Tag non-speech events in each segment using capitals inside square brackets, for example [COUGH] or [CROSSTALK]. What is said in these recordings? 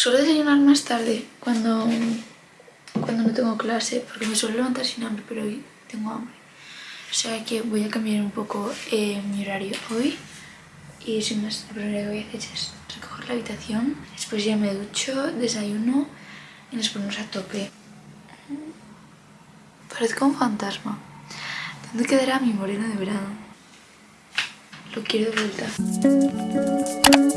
Suelo desayunar más tarde cuando, cuando no tengo clase porque me suelo levantar sin hambre, pero hoy tengo hambre. O sea que voy a cambiar un poco eh, mi horario hoy y sin más, lo primero que voy a hacer es recoger la habitación, después ya me ducho, desayuno y nos ponemos a tope. Parezco un fantasma. ¿Dónde quedará mi morena de verano? Lo quiero de vuelta.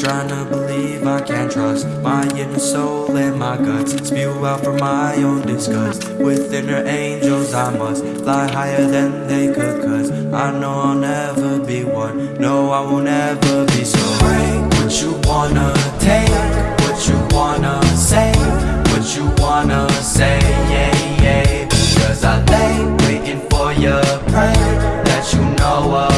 Trying to believe I can trust my inner soul and my guts. Spew out from my own disgust. With inner angels, I must fly higher than they could. Cause I know I'll never be one. No, I won't ever be so. Break what you wanna take, what you wanna say, what you wanna say, yeah, yeah. Cause I lay waiting for your pray that you know a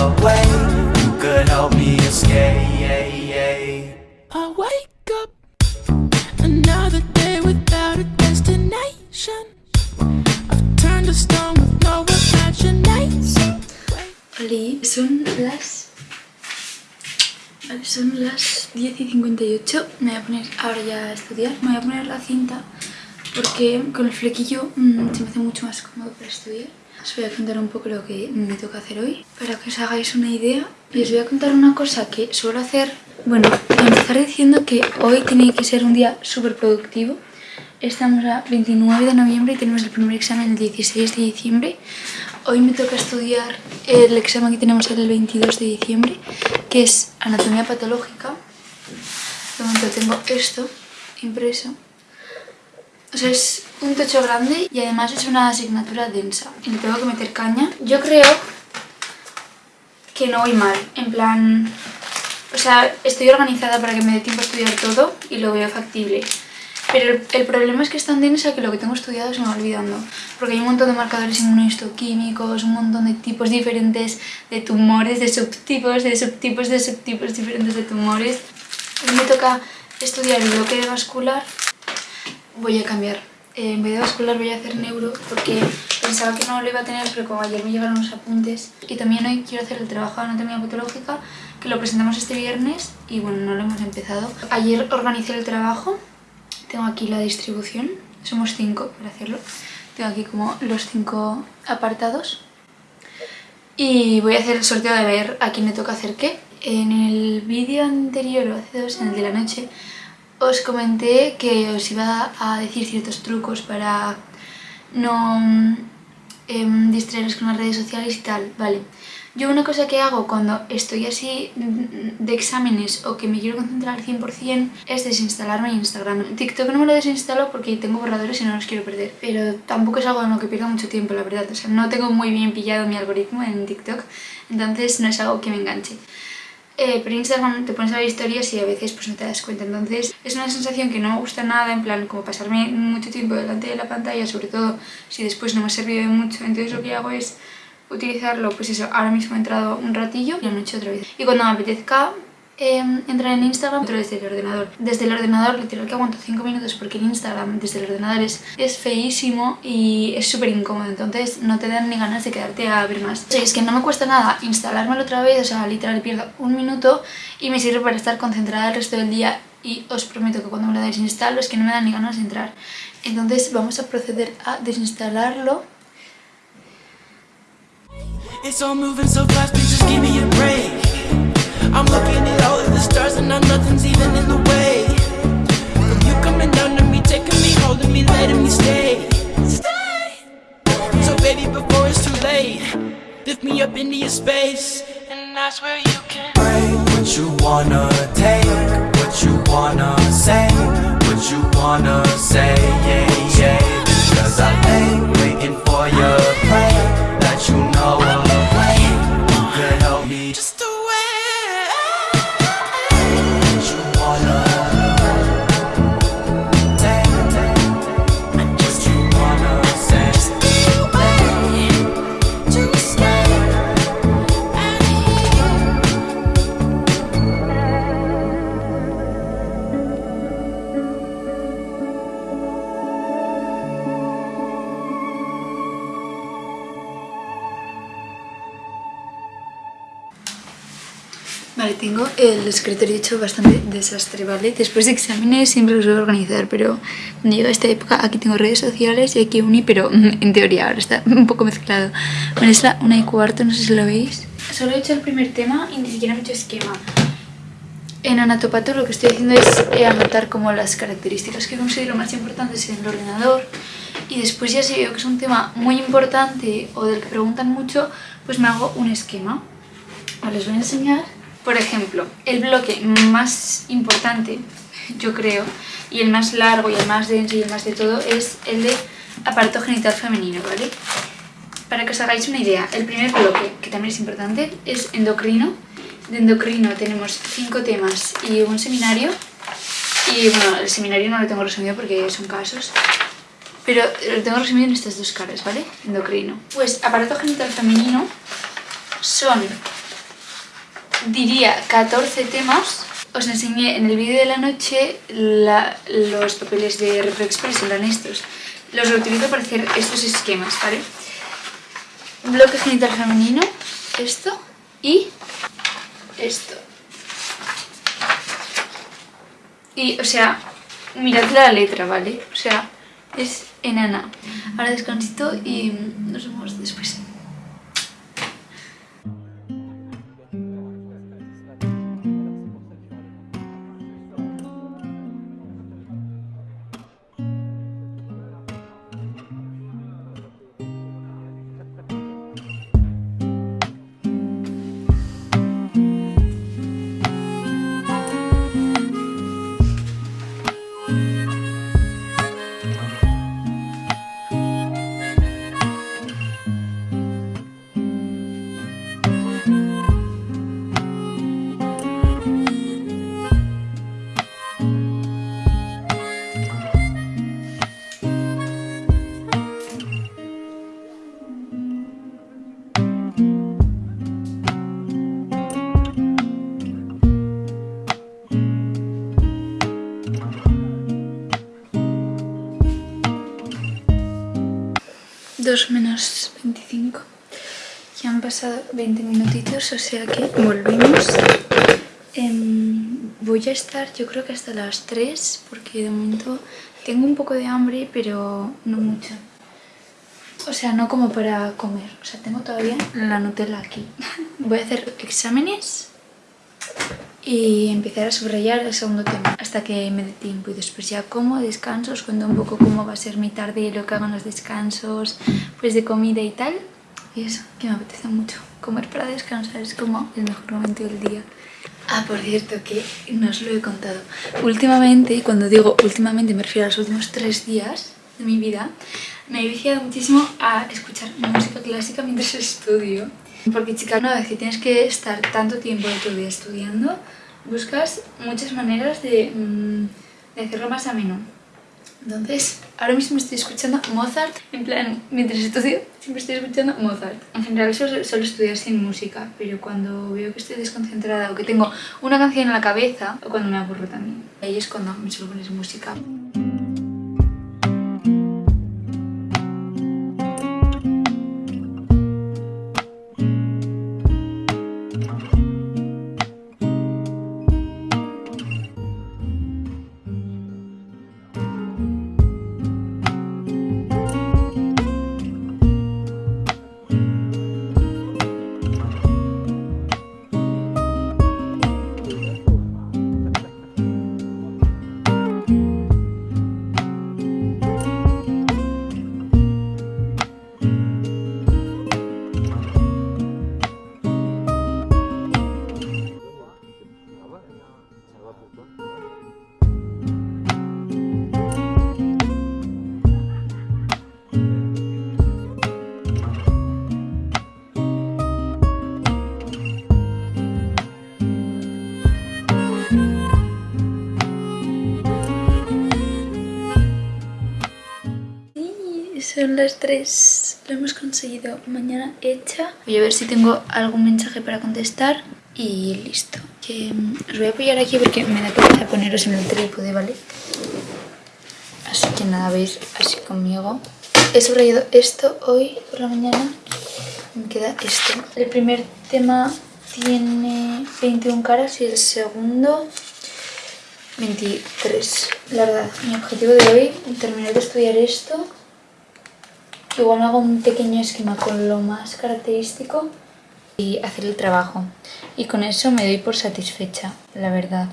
son las 10 y 58. Me voy a poner ahora ya a estudiar. Me voy a poner la cinta porque con el flequillo mm, se me hace mucho más cómodo para estudiar. Os voy a contar un poco lo que me toca hacer hoy para que os hagáis una idea. Y os voy a contar una cosa que suelo hacer. Bueno, empezar diciendo que hoy tiene que ser un día súper productivo. Estamos a 29 de noviembre y tenemos el primer examen el 16 de diciembre. Hoy me toca estudiar el examen que tenemos el 22 de diciembre, que es anatomía patológica. De momento tengo esto impreso. O sea, es un techo grande y además es una asignatura densa. Y le tengo que meter caña. Yo creo que no voy mal. En plan... O sea, estoy organizada para que me dé tiempo a estudiar todo y lo veo factible. Pero el, el problema es que es tan densa que lo que tengo estudiado se me va olvidando. Porque hay un montón de marcadores inmunohistoquímicos, un montón de tipos diferentes de tumores, de subtipos, de subtipos, de subtipos diferentes de tumores. Hoy me toca estudiar el bloque de vascular. Voy a cambiar. Eh, en vez de vascular voy a hacer neuro porque pensaba que no lo iba a tener, pero como ayer me llegaron los apuntes. Y también hoy quiero hacer el trabajo de anatomía patológica, que lo presentamos este viernes y bueno, no lo hemos empezado. Ayer organicé el trabajo tengo aquí la distribución, somos cinco para hacerlo. Tengo aquí como los cinco apartados. Y voy a hacer el sorteo de ver a quién le toca hacer qué. En el vídeo anterior, hace dos, en el de la noche, os comenté que os iba a decir ciertos trucos para no eh, con las redes sociales y tal, vale. Yo una cosa que hago cuando estoy así de exámenes o que me quiero concentrar al 100% es desinstalarme Instagram. TikTok no me lo desinstalo porque tengo borradores y no los quiero perder, pero tampoco es algo en lo que pierda mucho tiempo, la verdad. O sea, no tengo muy bien pillado mi algoritmo en TikTok, entonces no es algo que me enganche. Eh, pero en Instagram te pones a ver historias y a veces pues no te das cuenta, entonces es una sensación que no me gusta nada, en plan como pasarme mucho tiempo delante de la pantalla, sobre todo si después no me ha servido de mucho, entonces lo que hago es utilizarlo, pues eso, ahora mismo he entrado un ratillo y anoche otra vez. Y cuando me apetezca eh, entrar en Instagram, entro desde el ordenador. Desde el ordenador literal que aguanto 5 minutos porque en Instagram desde el ordenador es, es feísimo y es súper incómodo, entonces no te dan ni ganas de quedarte a ver más. O sea, es que no me cuesta nada instalármelo otra vez, o sea, literal pierdo un minuto y me sirve para estar concentrada el resto del día y os prometo que cuando me lo desinstalo es que no me dan ni ganas de entrar. Entonces vamos a proceder a desinstalarlo It's all moving so fast, please just give me a break. I'm looking at all of the stars and now nothing's even in the way. From you coming down to me, taking me, holding me, letting me stay. Stay. So baby, before it's too late, lift me up into your space, and that's where you can. Break what you wanna take, what you wanna say, what you wanna say, yeah, yeah. Cause I lay waiting for your play, tengo el escritorio hecho bastante desastre, ¿vale? Después de exámenes siempre lo suelo organizar, pero cuando llega esta época aquí tengo redes sociales y aquí uni, pero [LAUGHS] en teoría ahora está un poco mezclado. Bueno, es la una y cuarto, no sé si lo veis. Solo he hecho el primer tema y ni siquiera he hecho esquema. En Anatopato lo que estoy haciendo es eh, anotar como las características que considero más importantes en el ordenador y después ya si veo que es un tema muy importante o del que preguntan mucho, pues me hago un esquema. Les voy a enseñar. Por ejemplo, el bloque más importante, yo creo, y el más largo y el más denso y el más de todo es el de aparato genital femenino, ¿vale? Para que os hagáis una idea, el primer bloque, que también es importante, es endocrino. De endocrino tenemos cinco temas y un seminario. Y bueno, el seminario no lo tengo resumido porque son casos. Pero lo tengo resumido en estas dos caras, ¿vale? Endocrino. Pues aparato genital femenino son diría 14 temas. Os enseñé en el vídeo de la noche los papeles de ReproExpress, eran estos. Los utilizo para hacer estos esquemas, ¿vale? Bloque genital femenino, esto y esto. Y, o sea, mirad la letra, ¿vale? O sea, es enana. Ahora descansito y nos vemos después. Menos 25 ya han pasado 20 minutitos o sea que volvemos. Em, voy a estar yo creo que hasta las 3 porque de momento tengo un poco de hambre pero no mucho. O sea no como para comer. O sea tengo todavía la Nutella aquí. [LAUGHS] Voy a hacer exámenes y empezar a subrayar el segundo tema hasta que me dé tiempo y después ya como, descanso, os cuento un poco cómo va a ser mi tarde y lo que hago en los descansos pues de comida y tal. Y eso, que me apetece mucho comer para descansar es como el mejor momento del día. Ah, por cierto, que no os lo he contado. Últimamente, cuando digo últimamente me refiero a los últimos tres días de mi vida me he viciado muchísimo a escuchar música clásica mientras estudio porque chica, una vez que tienes que estar tanto tiempo de tu día estudiando, buscas muchas maneras de, mm, de hacerlo más ameno. Entonces, ahora mismo estoy escuchando Mozart, en plan, mientras estudio, siempre estoy escuchando Mozart. En general solo, solo estudiar sin música, pero cuando veo que estoy desconcentrada o que tengo una canción en la cabeza, o cuando me aburro también, ahí es cuando me suelo poner música. Son las 3, lo hemos conseguido mañana hecha. Voy a ver si tengo algún mensaje para contestar y listo. Que, mm, os voy a apoyar aquí porque me da pereza poneros en el trípode, ¿vale? Así que nada, veis así conmigo. He subrayado esto hoy por la mañana. Me queda esto. El primer tema tiene 21 caras y el segundo 23. La verdad, mi objetivo de hoy terminar de estudiar esto. Igual hago un pequeño esquema con lo más característico y hacer el trabajo. Y con eso me doy por satisfecha, la verdad.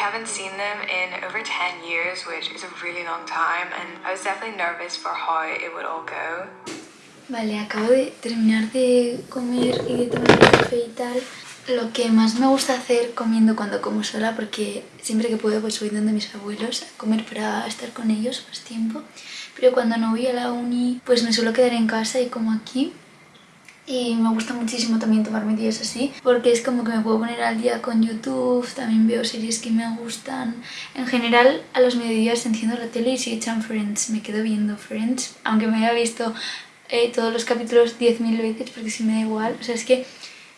Haven't seen them in over 10 years, which is a really long time, and I was definitely nervous for how it would all go. Vale, acabo de terminar de comer y de tomar café y tal. Lo que más me gusta hacer comiendo cuando como sola, porque siempre que puedo pues voy donde mis abuelos a comer para estar con ellos más tiempo. Pero cuando no voy a la uni, pues me suelo quedar en casa y como aquí. Y me gusta muchísimo también tomarme días así, porque es como que me puedo poner al día con YouTube, también veo series que me gustan. En general, a los mediodías enciendo la tele y si echan Friends, me quedo viendo Friends, aunque me haya visto eh, todos los capítulos 10.000 veces, porque si me da igual. O sea, es que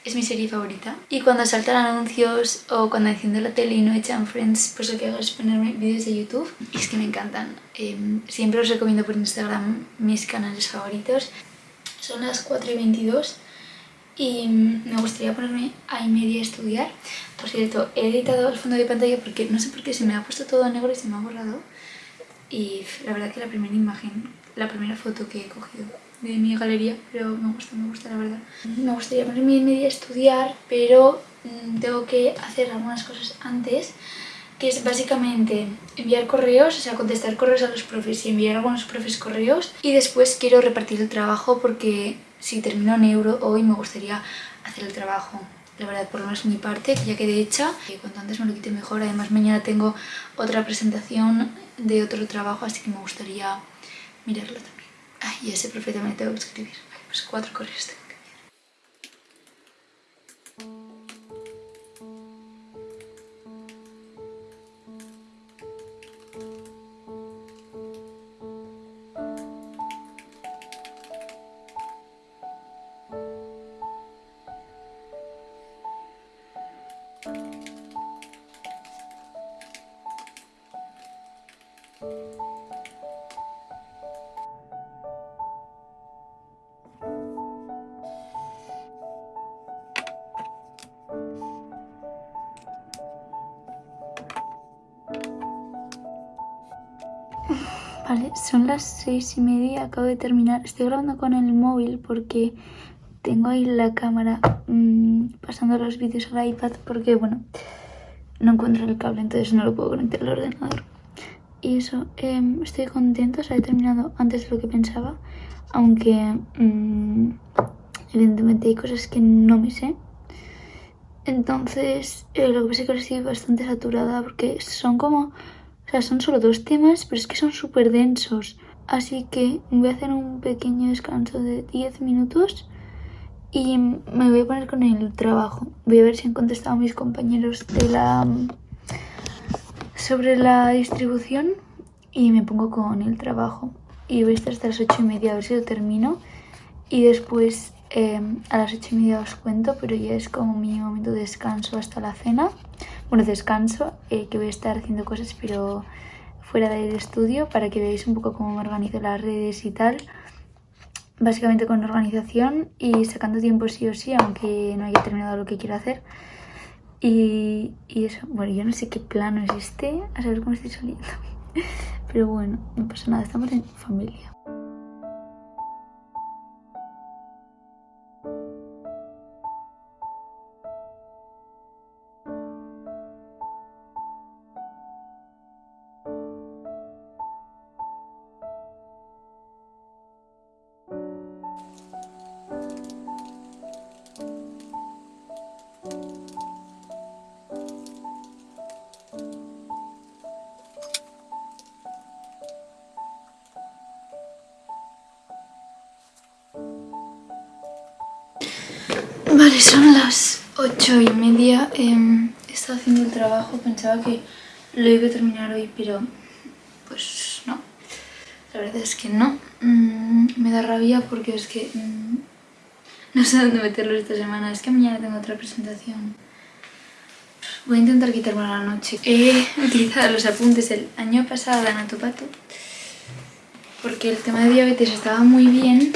es mi serie favorita. Y cuando saltan anuncios o cuando enciendo la tele y no echan Friends, pues lo que hago es ponerme vídeos de YouTube. Y es que me encantan. Eh, siempre os recomiendo por Instagram mis canales favoritos. Son las 4 y 22 y me gustaría ponerme a y media a estudiar. Por cierto, he editado el fondo de pantalla porque no sé por qué se me ha puesto todo negro y se me ha borrado. Y la verdad que la primera imagen, la primera foto que he cogido de mi galería, pero me gusta, me gusta la verdad. Me gustaría ponerme a y media a estudiar, pero mm, tengo que hacer algunas cosas antes que es básicamente enviar correos, o sea, contestar correos a los profes y enviar a algunos profes correos y después quiero repartir el trabajo porque si termino en euro hoy me gustaría hacer el trabajo. La verdad, por lo menos mi parte, que ya quedé hecha. Y cuanto antes me lo quite mejor. Además, mañana tengo otra presentación de otro trabajo, así que me gustaría mirarlo también. Ay, y a ese profe también tengo que escribir. Vale, pues cuatro correos tengo son las seis y media, acabo de terminar. Estoy grabando con el móvil porque tengo ahí la cámara mmm, pasando los vídeos al iPad porque, bueno, no encuentro el cable, entonces no lo puedo conectar al ordenador. Y eso, eh, estoy contenta, o sea, he terminado antes de lo que pensaba, aunque mmm, evidentemente hay cosas que no me sé. Entonces, eh, lo que pasa es que ahora estoy bastante saturada porque son como... Son solo dos temas, pero es que son súper densos. Así que voy a hacer un pequeño descanso de 10 minutos y me voy a poner con el trabajo. Voy a ver si han contestado mis compañeros de la sobre la distribución y me pongo con el trabajo. Y voy a estar hasta las 8 y media a ver si lo termino. Y después eh, a las 8 y media os cuento, pero ya es como mi momento de descanso hasta la cena. Bueno, descanso, eh, que voy a estar haciendo cosas, pero fuera del estudio, para que veáis un poco cómo me organizo las redes y tal. Básicamente con organización y sacando tiempo sí o sí, aunque no haya terminado lo que quiero hacer. Y, y eso, bueno, yo no sé qué plano es este, a saber cómo estoy saliendo. [LAUGHS] Pero bueno, no pasa nada, estamos en familia. Son las ocho y media. He estado haciendo el trabajo, pensaba que lo iba a terminar hoy, pero pues no. La verdad es que no. Mm, me da rabia porque es que mm, no sé dónde meterlo esta semana. Es que mañana tengo otra presentación. Voy a intentar quitarme la noche. He utilizado los apuntes del año pasado de Anatopato porque el tema de diabetes estaba muy bien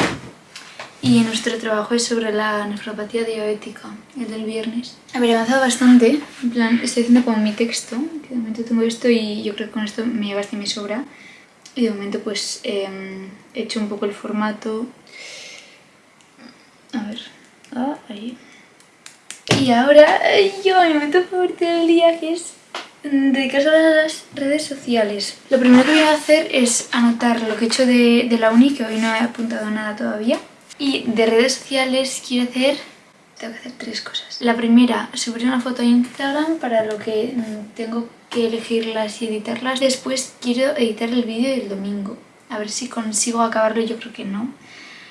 y nuestro trabajo es sobre la nefropatía diabética, el del viernes. A ver, he avanzado bastante, en plan, estoy haciendo como mi texto, que de momento tengo esto y yo creo que con esto me basta y me sobra. Y de momento pues em, he hecho un poco el formato. A ver, ah, ahí. Y ahora yo, mi momento favorito del día que es dedicarse a las redes sociales. Lo primero que voy a hacer es anotar lo que he hecho de, de la uni, que hoy no he apuntado nada todavía. Y de redes sociales quiero hacer... Tengo que hacer tres cosas. La primera, subir una foto a Instagram para lo que mm, tengo que elegirlas y editarlas. Después quiero editar el vídeo del domingo. A ver si consigo acabarlo, yo creo que no.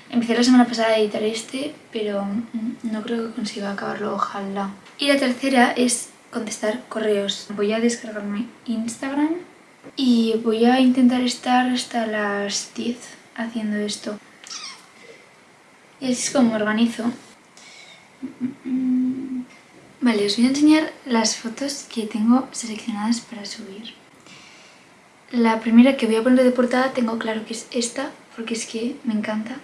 Empecé la semana pasada a editar este, pero mm, no creo que consiga acabarlo, ojalá. Y la tercera es contestar correos. Voy a descargarme Instagram y voy a intentar estar hasta las 10 haciendo esto. Es como organizo. Vale, os voy a enseñar las fotos que tengo seleccionadas para subir. La primera que voy a poner de portada tengo claro que es esta, porque es que me encanta.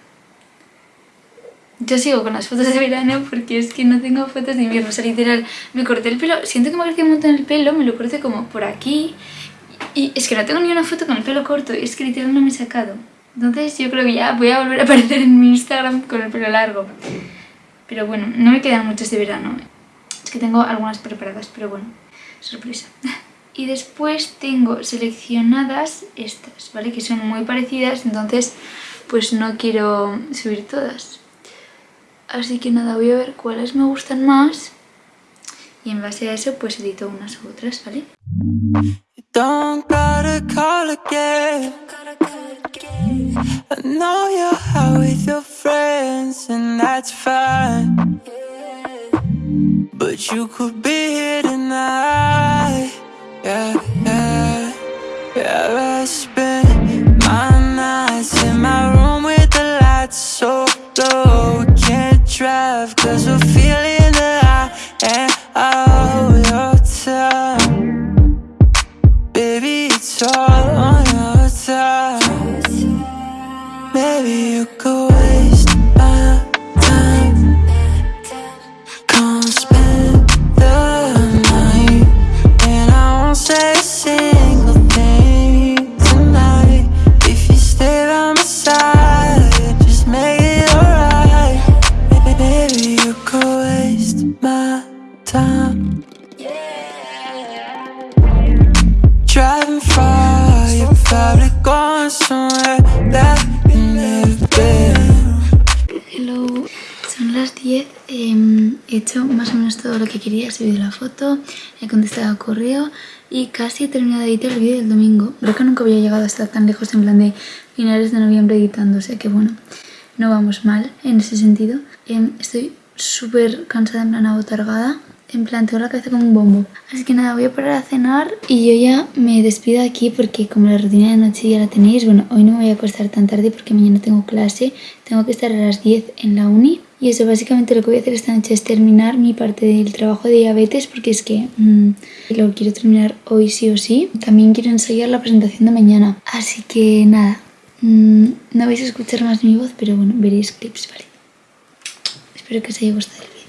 Yo sigo con las fotos de verano porque es que no tengo fotos de invierno, o sea, literal, me corté el pelo, siento que me ha crecido un montón el pelo, me lo corté como por aquí y es que no tengo ni una foto con el pelo corto, es que literal no me he sacado. Entonces yo creo que ya voy a volver a aparecer en mi Instagram con el pelo largo. Pero bueno, no me quedan muchas de verano. Es que tengo algunas preparadas, pero bueno, sorpresa. [LAUGHS] Y después tengo seleccionadas estas, ¿vale? Que son muy parecidas, entonces pues no quiero subir todas. Así que nada, voy a ver cuáles me gustan más y en base a eso pues edito unas u otras, ¿vale? I know you're out with your friends and that's fine. But you could be here tonight. Yeah, yeah Yeah, eh, hecho más o menos todo lo que quería. He subido la foto, he contestado al correo y casi he terminado de editar el vídeo del domingo. Creo que nunca había llegado a estar tan lejos en plan de finales de noviembre editando, o sea que bueno, no vamos mal en ese sentido. Em, estoy súper cansada, en plan abotargada. En plan, tengo la cabeza como un bombo. Así que nada, voy a parar a cenar y yo ya me despido aquí porque como la rutina de noche ya la tenéis, bueno, hoy no me voy a acostar tan tarde porque mañana tengo clase, tengo que estar a las 10 en la uni. Y eso básicamente lo que voy a hacer esta noche es terminar mi parte del trabajo de diabetes porque es que mmm, lo quiero terminar hoy sí o sí. También quiero ensayar la presentación de mañana. Así que nada, mmm, no vais a escuchar más mi voz, pero bueno, veréis clips, ¿vale? Espero que os haya gustado el vídeo.